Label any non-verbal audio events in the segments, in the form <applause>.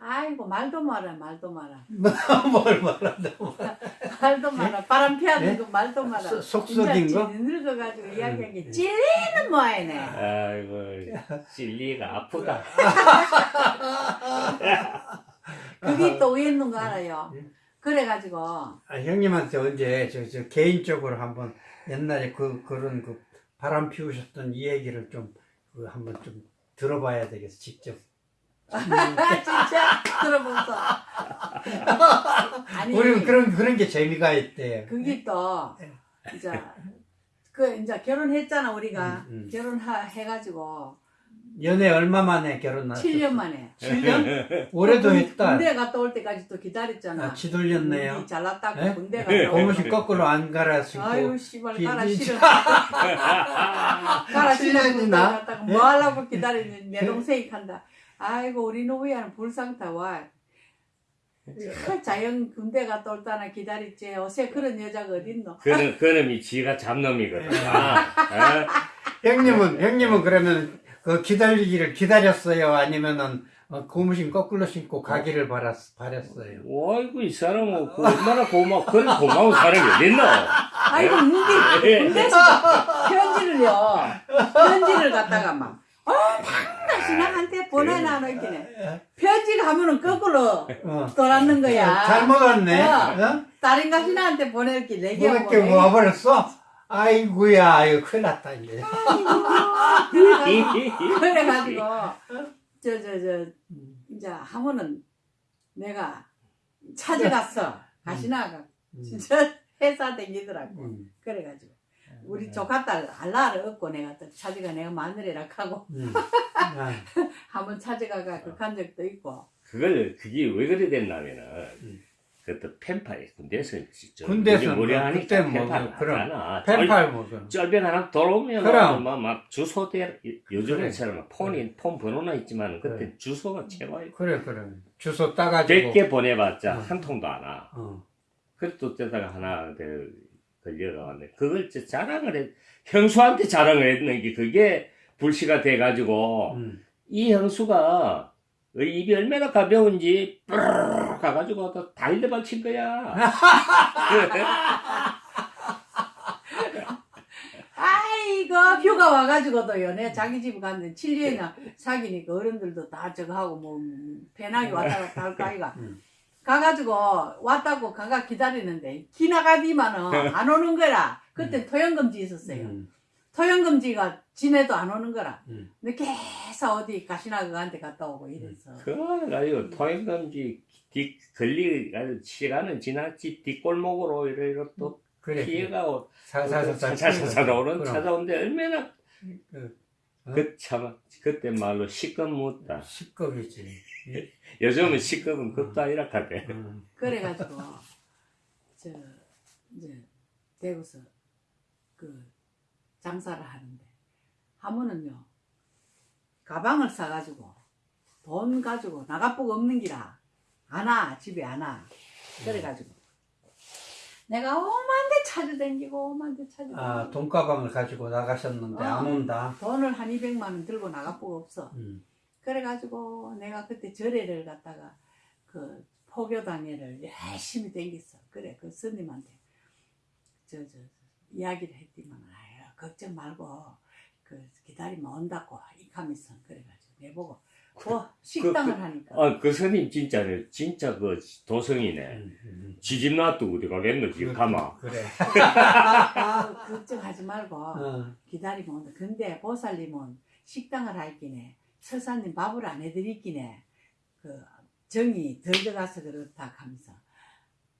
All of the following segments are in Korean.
아이고 말도 마라 말도 마라 <laughs> 뭘 말한다. 말도 마라 바람 피하는 네? 거 말도 마라 속- 속 썩인 진짜 거? 늙어가지고 음. 이야기한 게 찔리는 모양이네 아이고 찔리가 아프다. 그게 또 왜 있는 거 알아요 예. 그래가지고 아, 형님한테 언제 저, 저 개인적으로 한번 옛날에 그 그런 그 바람 피우셨던 이 얘기를 좀그 한번 좀 들어봐야 되겠어 직접. 진짜 들어보소 아니 우리는 그런 그런 게 재미가 있대. 그게 또 이제 그 이제 결혼했잖아 우리가 음, 음. 결혼해가지고 연애 얼마 만에 결혼하셨어? 7년 만에 7년? 올해도 했다. 군대 갔다 올 때까지 또 기다렸잖아 아, 지돌렸네요. 우리 잘났다고 예? 군대 갔다 올 고무신 거꾸로 안 갈아주고. 아유 씨발 기- 싫어 가라 싫어? 갔다가 뭐 하려고 기다리는 내 동생이 간다 아이고 우리 노부야는 불상타 와참 자연 군대 갔다 올 때나 기다렸지 요새 그런 여자가 어딨노 그는 그놈이 지가 잡놈이거든. 아, 어? <laughs> 형님은 형님은 그러면 그 기다리기를 기다렸어요? 아니면은 어, 고무신 거꾸로 신고 가기를 바랐, 바랬어요? 어이구 이 사람은 그 얼마나 고마워 그런 고마운 사람이 어딨노? 아이고 군대 군대에서 편지를요 편지를 갖다가 막 어, 당당히 나한테 보내놔 놓기네 편지 가면은 거꾸로 어. 돌았는 거야 잘못 왔네. 어. 어? 다른 가 신한테 보낼게 뭐 내기하고 이렇게 와버렸어? 아이고야, 이거 큰일 났다, 이제. <laughs> 그래가지고 저 저 저 이제 하면은 내가 찾아갔어 가시나가 음. 진짜 <laughs> 회사 댕기더라고 음, 그래가지고 우리 조카딸 알라를 얻고 내가 또 찾아가 내가 마누리라 하고 음. 아, 한번 찾아가가 그간 적도 있고 그걸 그게 왜 그래 됐냐면은 음. 그때 펜팔 군대에서 군대에서 무리 뭐 하니까 그때 뭐 펜팔 그럼. 펜팔 뭐, 그 쩔변 하나 돌아오면 그럼. 막, 막 주소 대 요즘에처럼 폰이 그래. 폰 번호나 있지만 그때 그래. 주소가 최고야. 그래, 그래. 주소 따가지고. 100개 보내봤자 어. 한 통도 안 와. 어. 그래도 때다가 하나 그 걸려가는데 그걸 진짜 자랑을 했 형수한테 자랑을 했는 게 그게 불씨가 돼가지고 음. 이 형수가 입이 얼마나 가벼운지 뿌르르 가가지고 또 달려발 친 거야. 아이고 휴가 와가지고도요 내 자기 집 갔는데 7년이나 사귀니까 어른들도 다 저거 하고 뭐 배낭이 왔다 갔다 할거 아이가 음. 가가지고 왔다고 가가 기다리는데 기나가디만은 <laughs> 안 오는 거라. 그때 토연금지 있었어요. 음. 토연금지가 지내도 안 오는 거라. 음. 근데 계속 어디 가시나 그한테 갔다 오고 이랬어. 그거 가지고 토행금지 뒤 걸리 시간은 지났지. 뒷골목으로 이래 또 그래. 피해가고 사사사 찾아오는 찾아오는데 얼마나 그, 어? 그 참 그때 말로 시급 묻다. 식겁이지. 요즘은 시급은 급도 아니라 카대. 음. 그래가지고 저 이제 대구서 그 장사를 하는데 하면은요 가방을 싸가지고 돈 가지고 나가보고 없는 기라 안 와 집에 안 와 그래가지고 내가 오만데 찾아다니고 오만데 찾아다니고 아, 돈가방을 가지고 나가셨는데 안 어. 온다. 돈을 한 200만 원 들고 나가보고 없어 음. 그래가지고 내가 그때 절에를 갖다가 그 포교당회를 열심히 댕겼어. 그래 그 스님한테 저 저 이야기를 했더만 아유 걱정 말고 그 기다리면 온다고 이카면서 그래가지고 내보고 뭐 식당을 하니까 아, 그 스님 진짜네. 진짜 그 도성이네. 음, 음. 지집 놔두고 어디 가겠노, 지금 가마. 그래. 아, <laughs> 걱정하지 말고 어. 기다리면 온다. 근데 보살님은 식당을 할기네 서사님 밥을 안 해드리기네 그 정이 덜 들어가서 그렇다 하면서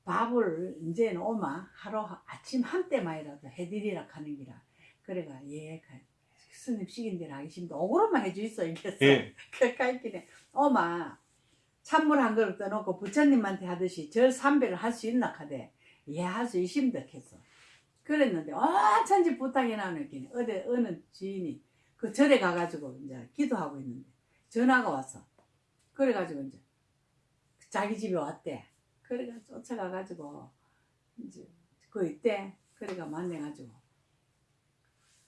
밥을 이제는 오마 하루 아침 한 때만이라도 해드리라 하는 기라 그래가 예 식인 대로 하기 싫은데 오그로만 해주있어 이겠어 예. <laughs> 할기네 오마 찬물 한 그릇 떠놓고 부처님한테 하듯이 절 삼배를 할 수 있나 하대 예할 수 있습니다 했어 그랬는데 어천지 부탁이 나오는 어디 어느 지인이 그 절에 가가지고 이제 기도하고 있는데 전화가 왔어. 그래가지고 이제 자기 집에 왔대. 그래가 쫓아가가지고 이제 그 있대. 그래가 만나가지고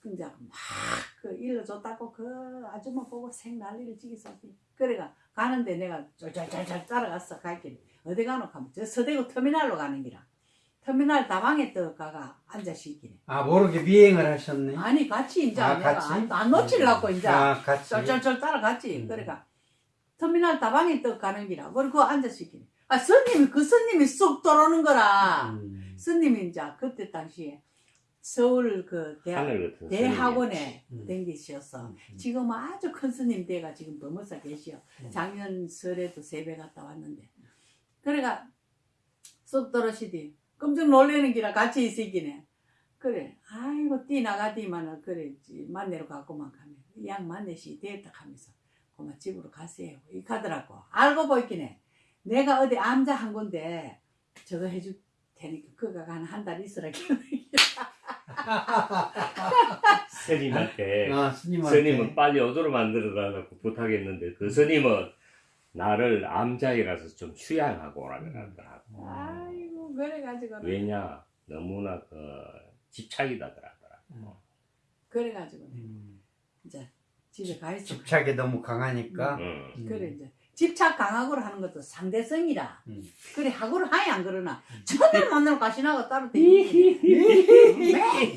이제 막그 일러줬다고 그 아줌마 보고 생 난리를 지기서 그래가 가는데 내가 쫄쫄쫄쫄 따라갔어 갈길 어디 가노 하면 저 서대구 터미널로 가는 기라 터미널 다방에 떠가가 앉아 쉬기네 아 모르게 미행을 하셨네. 아니 같이 이제 아, 내가 같이? 안, 안 놓치려고 이제 아 같이. 쫄쫄쫄 따라갔지 음. 그러니까 터미널 다방에 떠 가는 기라 그리고 앉아 쉬기네 아 스님이 그 스님이 쑥 들어오는 거라 음. 스님이 이제 그때 당시에 서울 그 대학 대학원에 음. 댕기셨어. 음. 지금 아주 큰 스님 대가 지금 범어사 계시오. 음. 작년 설에도 세배 갔다 왔는데. 그래가 쏙 떨어지디. 깜짝 놀래는 기라 같이 있으기네. 그래. 아이고 뛰 나가디만은 그래 만내러 갔고만 가면 이양 만내시 됐다 하면서 그만 집으로 가세요. 이 가더라고. 알고 보이기네. 내가 어디 암자 한 건데 저거 해줄 테니까 그가 한한 달 있으라 <laughs> <laughs> 스님한테 아 스님한테. 스님은 빨리 오도록 만들어 달라고 부탁했는데 그 스님은 나를 암자에 가서 좀 휴양하고 오라 그러더라고. 아이고 그래가지고 왜냐 너무나 그 집착이다 그러더라고. 그래가지고 음. 이제 집에 가 있어. 집착이 너무 강하니까. 응. 음. 그래 이제 집착 강하고를 하는 것도 상대성이라. 음. 그래 하고를 하이 안 그러나 첫날 만나러 가시나가 따로 댕기기.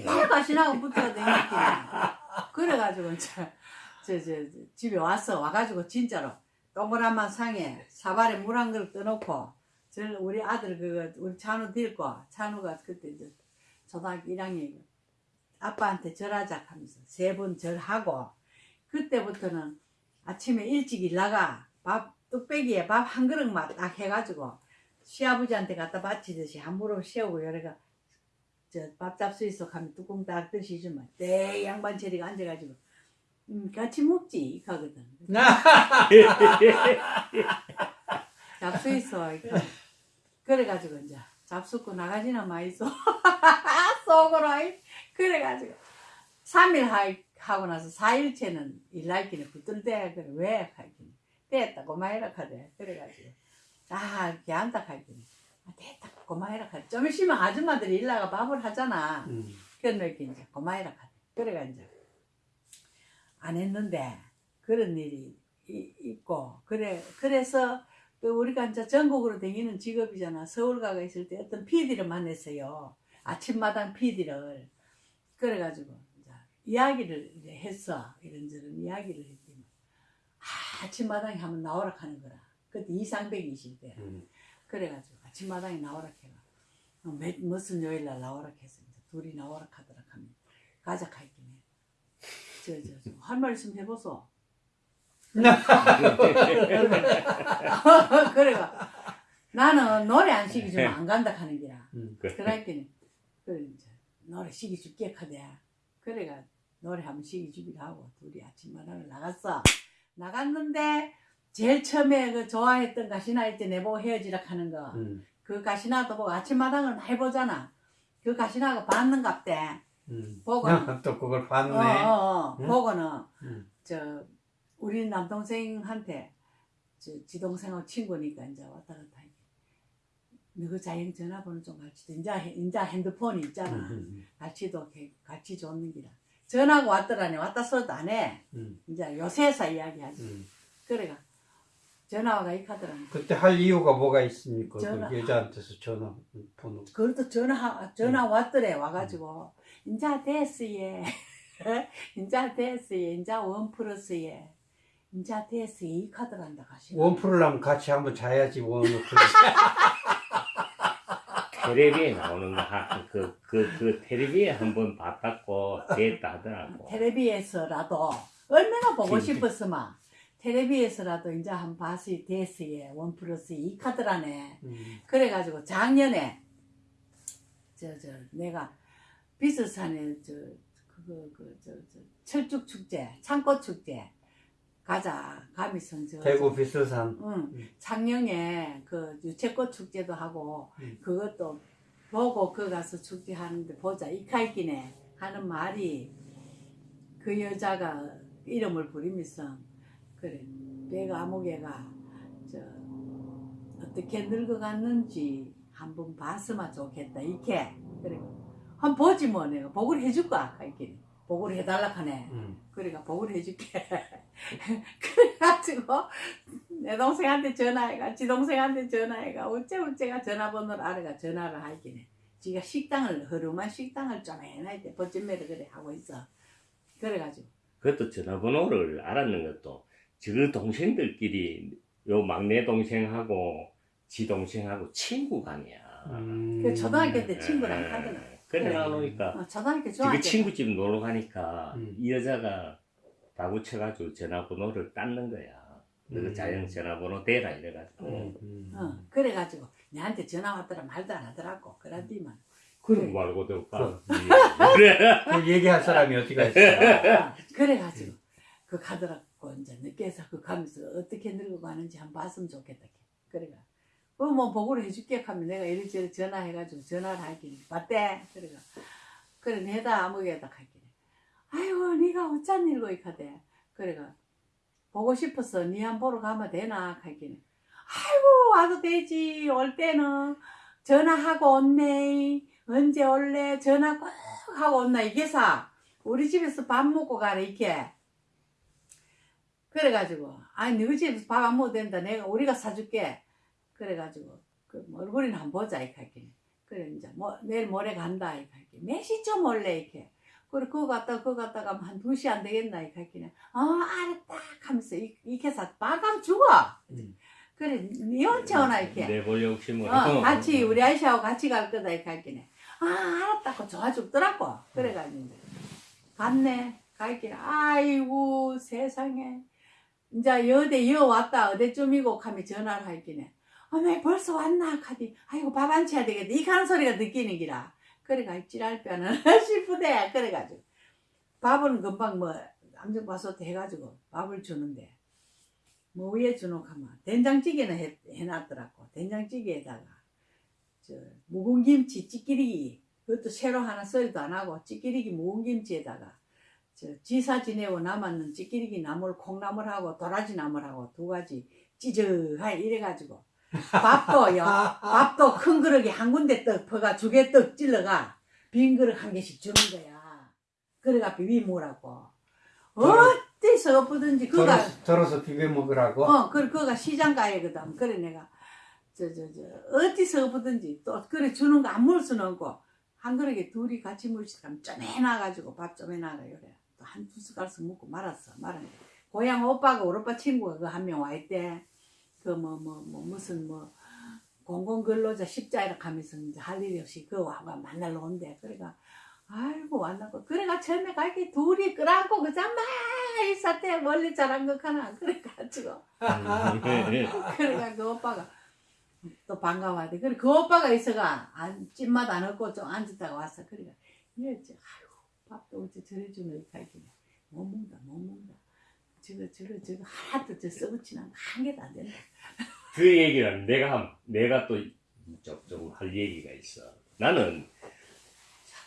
맨날 가시나가 붙어 댕기기. 그래가지고 이제 저, 저, 저 집에 와서 와가지고 진짜로 동그란 상에 사발에 물 한 그릇 떠놓고 저 우리 아들 그 우리 찬우 데리고 찬우가 그때 이제 초등학교 1학년 아빠한테 절하자 하면서 세 번 절하고 그때부터는 아침에 일찍 일 나가 밥 뚝배기에 밥 한 그릇만 딱 해가지고 시아버지한테 갖다 바치듯이 한 무릎 세우고 여래가 저 밥 잡수 있어 가면 뚜껑 딱 드시지만 때 양반 체리가 앉아가지고 음 같이 먹지 하거든. <laughs> 잡수 있어. 그래가지고 이제 잡수고 나가지나 마이소. <laughs> 속으로 아이. 그래가지고 3일 하고 나서 4일째는 일날기는 붙들대 그래. 왜 하긴 됐다. 고마해라 카대 그래가지고. 아 걔한다 하긴 아, 됐다. 고마해라 카대 좀 있으면 아줌마들이 일나가 밥을 하잖아. 음. 이렇게 이제 고마해라 카대 그래가 이제 안 했는데 그런 일이 이- 있고. 그래 그래서 그 우리가 이제 전국으로 다니는 직업이잖아. 서울 가가 있을 때 어떤 PD를 만났어요. 아침마당 PD를. 그래가지고 이제 이야기를 이제 했어. 이런저런 이야기를 했더니 아, 아침마당에 한번 나오라 하는 거라 그때 이상백이실 때 음. 그래가지고 아침마당에 나오라 어, 몇, 무슨 요일날 나오라 이제 둘이 나오라 하더라 하면 가자 할긴 해. 저저 저, 할 말씀 해보소. <laughs> 그래가 나는 노래 안 시키주면 안 간다 하는 기라. 음. 그래 이제 노래 시키줄게 하대. 그래가 노래 한번 시키주기로 하고 둘이 아침마당을 나갔어. 나갔는데 제일 처음에 그 좋아했던 가시나 있때 내보고 헤어지라 하는 거. 음. 그 가시나도 보고 아침마당을 해보잖아. 그 가시나가 받는갑대. 음. 보고. <laughs> 또 그걸 봤네. 어, 어, 어. 응? 보고는 음. 저 우리 남동생한테 저 지 동생하고 친구니까 이제 왔다 갔다 하게. 너그 자영 전화번호 좀 같이 줘. 인자 인자 핸드폰이 있잖아. 음. 같이도 같이 줬는 기라. 전화가 왔더라니 왔다 소리도 안 해. 음. 이제 요새서 이야기하지. 음. 그래가 전화가 이 카더라니. 그때 할 이유가 뭐가 있습니까? 전화- 그 여자한테서 전화 번호. 그것도 전화 전화 왔더래 와가지고 인자 됐어예 <laughs> 인자 됐어예 인자 원 플러스예 인자 됐어예 이 카드란다 가시 원 풀으려면 같이 한번 자야지 원을 <laughs> 풀. 텔레비에 나오는 거그그 그, 그 텔레비에 한번 봤다고 됐다 하더라고. 텔레비에서라도 얼마나 보고 진짜. 싶었으마 텔레비에서라도 인제 한 봤이 됐어예 원 플러스 이 카드라네 음. 그래가지고 작년에 저 저 내가 비스산에 저 그거 그저 저 철쭉 축제 창꽃 축제 가자. 가미성 저 대구 비스산. 응. 음. 창녕에 그 유채꽃 축제도 하고 음. 그것도 보고 그 가서 축제 하는데 보자. 이카이기네. 하는 말이 그 여자가 이름을 부리면서 그래. 내가 아무개가 저 어떻게 늙어갔는지 한번 봤으면 좋겠다. 이렇게 그래. 한번 보지 뭐 내가. 보고를 해줄까? 이렇게 보고를 해달라 하네 음. 그러니까 보고를 해줄게. <laughs> 그래가지고 내 동생한테 전화해가 지 동생한테 전화해가 어째 어째가 전화번호를 알아가 전화를 하긴 해 지가 식당을 허름한 식당을 좀 해놔야 돼 버쯤매를 그래 하고 있어 그래가지고 그것도 전화번호를 알았는 것도 저 동생들끼리 요 막내 동생하고 지 동생하고 친구가 아니야. 음. 그 초등학교 때 친구랑 예, 하더라 그래. 나오니까 지금 중학교 친구 집 놀러 가니까 음. 이 여자가 다구 쳐가지고 전화번호를 땄는 거야. 그래서 음. 자연 전화번호 대라 이래가지고. 음, 음. 어, 그래가지고 내한테 전화 왔더라 말도 안 하더라고 그러더만 그럼 말고 될까? 그래. 그 <laughs> 얘기할 사람이 어디가 있어? 어, 그래가지고 그 가더라고 이제 늦게서 그 가면서 어떻게 늙어 가는지 한번 봤으면 좋겠다 그래가 그뭐 보고를 해줄게 하면 내가 이리저리 전화해가지고 전화를 하긴 봤대. 그래가 그래 내다 아무개다 하긴 아이고 네가 어쩐 일고 이카대? 그래가 보고 싶어서 니한 보러 가면 되나? 하긴 아이고 와도 되지. 올 때는 전화하고 온네. 언제 올래? 전화 꼭 하고 온나 이게 사. 우리 집에서 밥 먹고 가라 이렇게. 그래가지고 아니 너희 집에서 밥 안 먹어도 된다. 내가 우리가 사줄게 그래가지고 그 얼굴이나 한번 보자 이렇게 그래 이제 뭐 내일 모레 간다 이렇게 할게 몇 시쯤 올래 이렇게 그래 그거 갔다 그거 갔다 가면 한 2시 안 되겠나 이렇게 어 알았다 하면서 이- 이렇게 해서 밥감 죽어 음. 그래 니 언제 오나 이렇게 내볼 욕심은. 어, 같이 우리 아이씨하고 같이 갈 거다 이렇게. 아 알았다고 좋아 죽더라고. 그래가지고 이제 갔네. 갈길 아이고 세상에. 이제 여대 여 왔다 어디쯤이고 하면 전화를 할게네. 어메 벌써 왔나 카디. 아이고 밥 안 쳐야 되겠다. 이 가는 소리가 느끼는 기라. 그래가 찌랄 뼈는 <laughs> 싶으대. 그래가지고 밥은 금방 뭐 암정 봐서 해가지고 밥을 주는데 뭐 위에 주노 하면 된장찌개는 해, 해놨더라고 된장찌개에다가 저 묵은 김치 찌끼리기 그것도 새로 하나 썰도 안 하고 찌끼리기 묵은 김치에다가 저 지사 지내고 남았는 찌끼리기 나물 콩나물하고 도라지 나물하고 두 가지 찌적하게 이래가지고 밥도요 밥도 큰 그릇에 한 군데 떡 퍼가 두 개 떡 찔러가 빈 그릇 한 개씩 주는 거야 그래가 비비무라고 어디서 엎어든지 그가 덜어서, 덜어서 비벼 먹으라고? 어, 그, 그거가 시장 가야거든. 그래, 내가, 저, 저, 저, 어디서 보든지 또, 그래, 주는 거 안 먹을 수는 없고, 한 그릇에 둘이 같이 물시면 좀 해놔가지고, 밥 좀 해놔라, 그래. 또 한 두 숟갈씩 먹고 말았어, 말았는데. 고향 오빠가, 우리 오빠 친구가 그 한 명 와 있대. 그, 뭐, 뭐, 뭐, 무슨, 뭐, 공공근로자 십자이라 하면서 이제 할 일이 없이 그 와가 만나러 온대. 그래가, 아이고, 왔나고. 그래가 처음에 가게 둘이 끌안고, 그자 막, 이 사태 멀리 잘한 것 하나. 그래가지고. <laughs> 그러니까 그 오빠가 또 반가워하대. 그래 그 오빠가 있어가 안 찐맛 안 없고 좀 앉았다가 왔어. 그러니까 이랬지. 아이고 밥도 어째 저래 주는 이렇게 못 먹는다 못 먹는다. 저거 저거 저거 하나도 저 썩어치는 한 개도 안 된다. 그 얘기는 내가 한, 내가 또 조금 할 얘기가 있어. 나는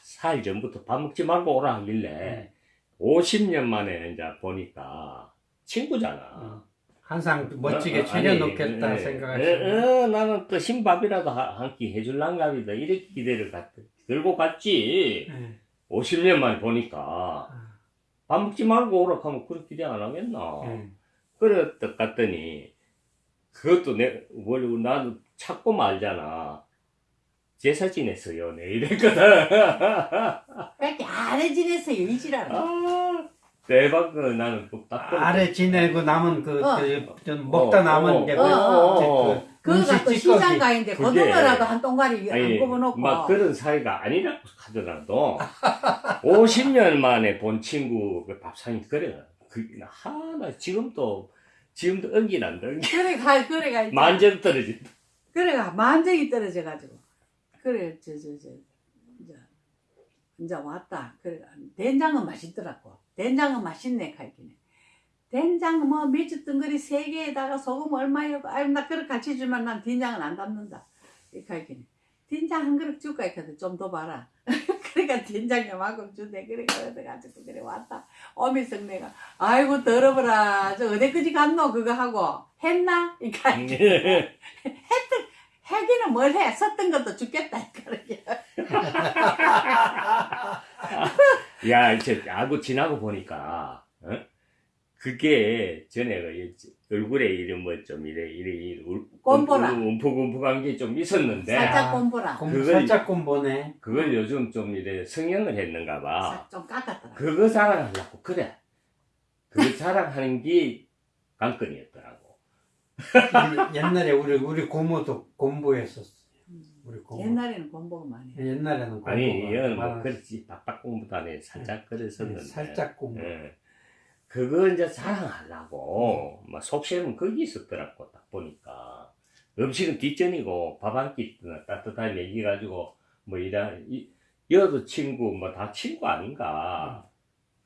사일 전부터 밥 먹지 말고 오라 하길래 50년 만에 이제 보니까 친구잖아. 어. 항상 멋지게 어, 어, 차려놓겠다 아니, 생각하시고. 어, 어, 나는 또 흰밥이라도 한 끼 해줄란갑이다. 이렇게 기대를 갔, 들고 갔지. 예. 50년 만에 보니까 아, 밥 먹지 말고 오라 하면 그렇게 기대 안 하겠나. 예. 그랬다 갔더니 그것도 내 원래 나도 찾고 말잖아. 제사 지냈어요. 내 이랬거든. <laughs> 그렇게 아래 지냈어요 이지랄. 아, 대박 그 나는 그딱 아래 지내고 남은 그, 어. 그, 좀 먹다 어, 남은 어, 게 어, 어, 그, 그 그거가 또 음식 시장 찌꺼기. 가인데 그게- 고등어라도 한 동가리 안 굽어놓고. 막 그런 사이가 아니라고 하더라도 <laughs> 50년 만에 본 친구 그 밥상이 그래. 그 하나 지금도 지금도 은기 난다. 은기. 그래 가 그래 가. 만점 떨어진다. 그래가 만정이 떨어져 가지고 그래 저저 저 이제 이제 왔다 그래 된장은 맛있더라고 된장은 맛있네 갈기네 된장 뭐 미주 덩거리 세 개에다가 소금 얼마요 아유 나 그렇게 같이 주면 난 된장은 안 담는다. 이렇게 할기네 된장 한 그릇 줄까? 했거든 좀 더 봐라. <laughs> 그러니까 된장 요만큼 주대. 그래 그래가지고 그래 왔다. 오면서 내가 아이고 더러워라. 저 어디까지 갔노? 그거 하고. 했나? 이렇게 할게 해기는 뭘 해? 섰던 것도 죽겠다. 그러게. <laughs> 야, 이제 알고 지나고 보니까, 어? 그게 전에 그 얼굴에 이런 뭐 좀 이래 이래 이래 울- 꼼보라. 울- 움푹움푹한 게 좀 있었는데 살짝 꼼보라. 공, 그걸- 살짝 꼼보네. 그걸 요즘 좀 이래 성형을 했는가 봐. 싹좀 깎았더라. 그거 자랑하려고 그래. 그거 자랑하는 게 관건이었더라고. 옛날에 우리 우리 고모도 공부했었어. 우리 고모. 옛날에는 공부가 많이 해. 옛날에는 공부가 아니 이건 뭐. 그렇지 빡빡 공부도 안 해. 살짝 그랬었는데. 네, 살짝 공부. 예. 그거 이제 자랑하려고 막 속셈은 거기 있었더라고 딱 보니까 음식은 뒷전이고 밥 한 끼 따뜻하게 먹여가지고 뭐 이라 이 여도 친구 뭐 다 친구 아닌가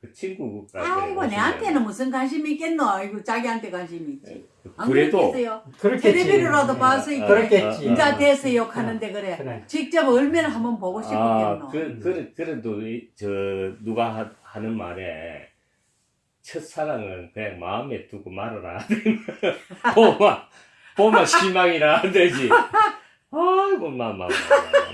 그 친구가 아이고 내한테는 무슨 관심이 있겠노? 아이고 자기한테 관심이 있지. 안 그래도. 텔레비로라도 봐서 어, 이렇게 그렇겠지. 인자 돼서 욕하는데 그래. 그래. 직접 얼마나 한번 보고 아, 싶었겠노. 그, 그, 그래도, 이- 저, 누가 하, 하는 말에, 첫사랑은 그냥 마음에 두고 말아라. <laughs> 보마, 보마 실망이라 하듯이. 아이고, 마, 마, 마,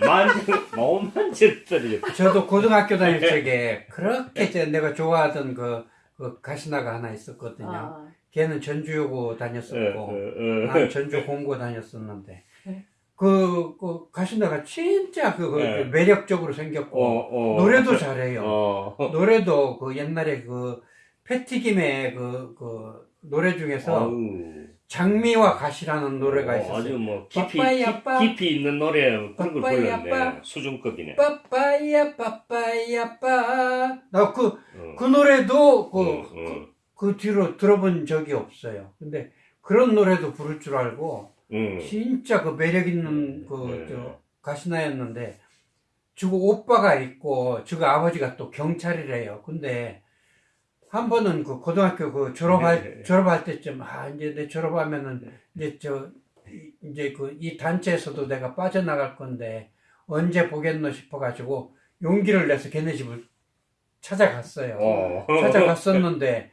마. 만져, 마음 만졌더니. 저도 고등학교 다닐 적에 그렇게 제 내가 좋아하던 그, 그 가시나가 하나 있었거든요. 아, 걔는 전주여고 어, 다녔었고 어, 어. 나는 전주 공고 다녔었는데 네. 그, 그 가시나가 진짜 그, 그 네. 매력적으로 생겼고 어, 어. 노래도 잘해요. 어. 노래도 그 옛날에 그 패티김의 그, 그 노래 중에서 어우. 장미와 가시라는 노래가 어, 있었어요. 아주 뭐, 깊이, 빠빠이 깊-. 깊이 있는 노래, 그런 걸 불렀네. 수준급이네. 빠빠이야 빠빠이야 빠. 나그 어. 그 노래도 그, 어, 그, 어. 그 뒤로 들어본 적이 없어요. 근데 그런 노래도 부를 줄 알고 응. 진짜 그 매력 있는 그 네. 저 가시나였는데 저거 오빠가 있고 저거 아버지가 또 경찰이래요. 근데 한 번은 그 고등학교 그 졸업할 네. 졸업할 때쯤 아 이제 내 졸업하면은 이제 저 이- 이제 그 이 단체에서도 내가 빠져나갈 건데 언제 보겠노 싶어가지고 용기를 내서 걔네 집을 찾아갔어요. 어. 찾아갔었는데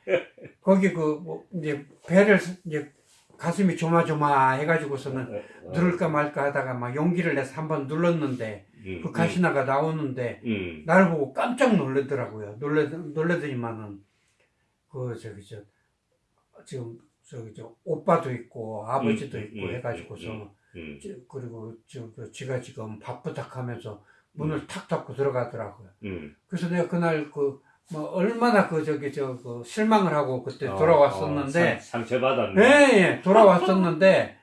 거기 그 뭐 이제 배를 이제 가슴이 조마조마 해가지고서는 누를까 말까 하다가 막 용기를 내서 한번 눌렀는데 음, 그 가시나가 나오는데 음. 나를 보고 깜짝 놀라더라고요. 놀래 놀래더니만은 그 저기 저 지금 저기 저 오빠도 있고 아버지도 음, 있고 음, 해가지고서 음, 음. 저- 그리고 저그 지가 지금 바쁘닥하면서 문을 탁 닫고 들어가더라고요. 음. 그래서 내가 그날 그 뭐 얼마나 그 저기 저 그 실망을 하고 그때 어, 돌아왔었는데 어, 상- 상처받았네. 예, 예, 돌아왔었는데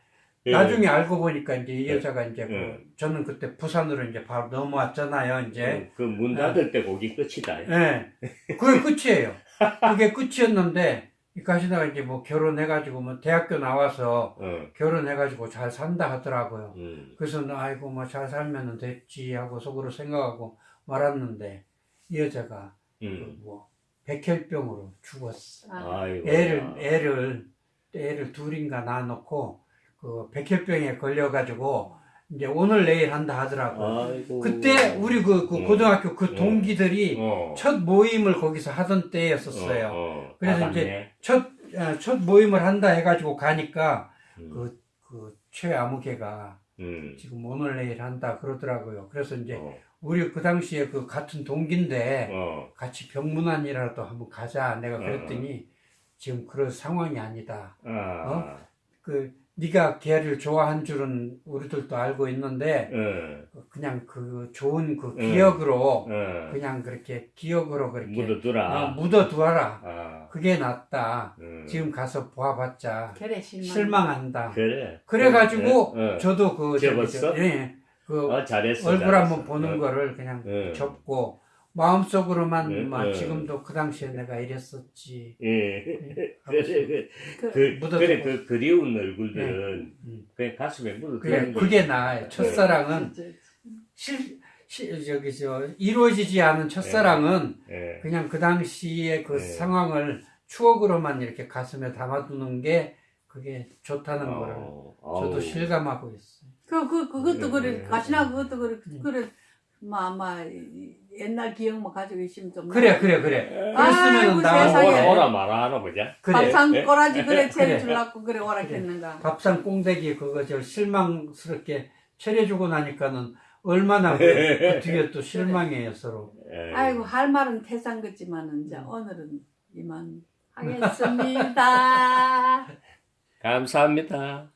예. 나중에 알고 보니까 이제 이 예. 여자가 이제 그 예. 저는 그때 부산으로 이제 바로 넘어왔잖아요, 이제. 그 문 닫을 때 거기 끝이다. 예. 그게 끝이에요. 그게 끝이었는데 이 가시다가 이제 뭐 결혼해가지고 뭐 대학교 나와서 어. 결혼해가지고 잘 산다 하더라고요. 음. 그래서 나 아이고 뭐 잘 살면은 됐지 하고 속으로 생각하고 말았는데 이 여자가 음. 뭐 백혈병으로 죽었어. 아, 아이고. 애를 애를 애를 둘인가 낳아놓고 그 백혈병에 걸려가지고 이제 오늘 내일 한다 하더라고. 아이고. 그때 우리 그, 그 음. 고등학교 그 음. 동기들이 어. 첫 모임을 거기서 하던 때였었어요. 어, 어. 그래서 아, 이제. 첫, 어, 첫 모임을 한다 해가지고 가니까 음. 그, 그 최아무개가 음. 지금 오늘 내일 한다 그러더라고요. 그래서 이제 어. 우리 그 당시에 그 같은 동기인데 어. 같이 병문안이라도 한번 가자. 내가 그랬더니 지금 그런 상황이 아니다. 아. 그 네가 걔를 좋아한 줄은 우리들도 알고 있는데 어. 그냥 그 좋은 그 음. 기억으로 어. 그냥 그렇게 기억으로 그렇게 묻어두라. 어, 묻어두어라. 아. 그게 낫다. 음. 지금 가서 보아봤자 그래 실망. 실망한다. 그래. 그래가지고 어. 저도 그 접었어? 저- 예, 그 어, 잘했어. 얼굴 잘했어. 한번 보는 어. 거를 그냥 어. 접고 마음속으로만 네, 막 네. 지금도 그 당시에 내가 이랬었지. 예. <laughs> 하고 그래, 그, 그, 그. 그래, 그 그리운 얼굴들은 음. 그냥 가슴에 그게, 거지. 그게 나아요. 첫사랑은 진짜. 실, 실 저기 저 이루어지지 않은 첫사랑은 예. 그냥 그 당시의 그 네. 상황을 추억으로만 이렇게 가슴에 담아두는 게 그게 좋다는 거를 어, 저도 아우. 실감하고 있어요. 그, 그, 그것도 네, 그래. 네. 가시나 그것도 그래. 음. 그래. 뭐, 아마, 옛날 기억만 가지고 있으면 좀. 그래 그래 그래. 아이고, 그랬으면 나 세상에. 오라, 오라 말아 하나 보자. 그래 밥상 예? 꼬라지 그래 그래. 차려주려고 그래 오락했는가. 밥상 꽁대기 그거 저 실망스럽게 차려주고 나니까는 얼마나 그, 그 뒤에 또 실망해요 서로. 예. 아이고, 할 말은 태산 같지만은, 이제 음. 오늘은 이만 <laughs> 하겠습니다. 감사합니다.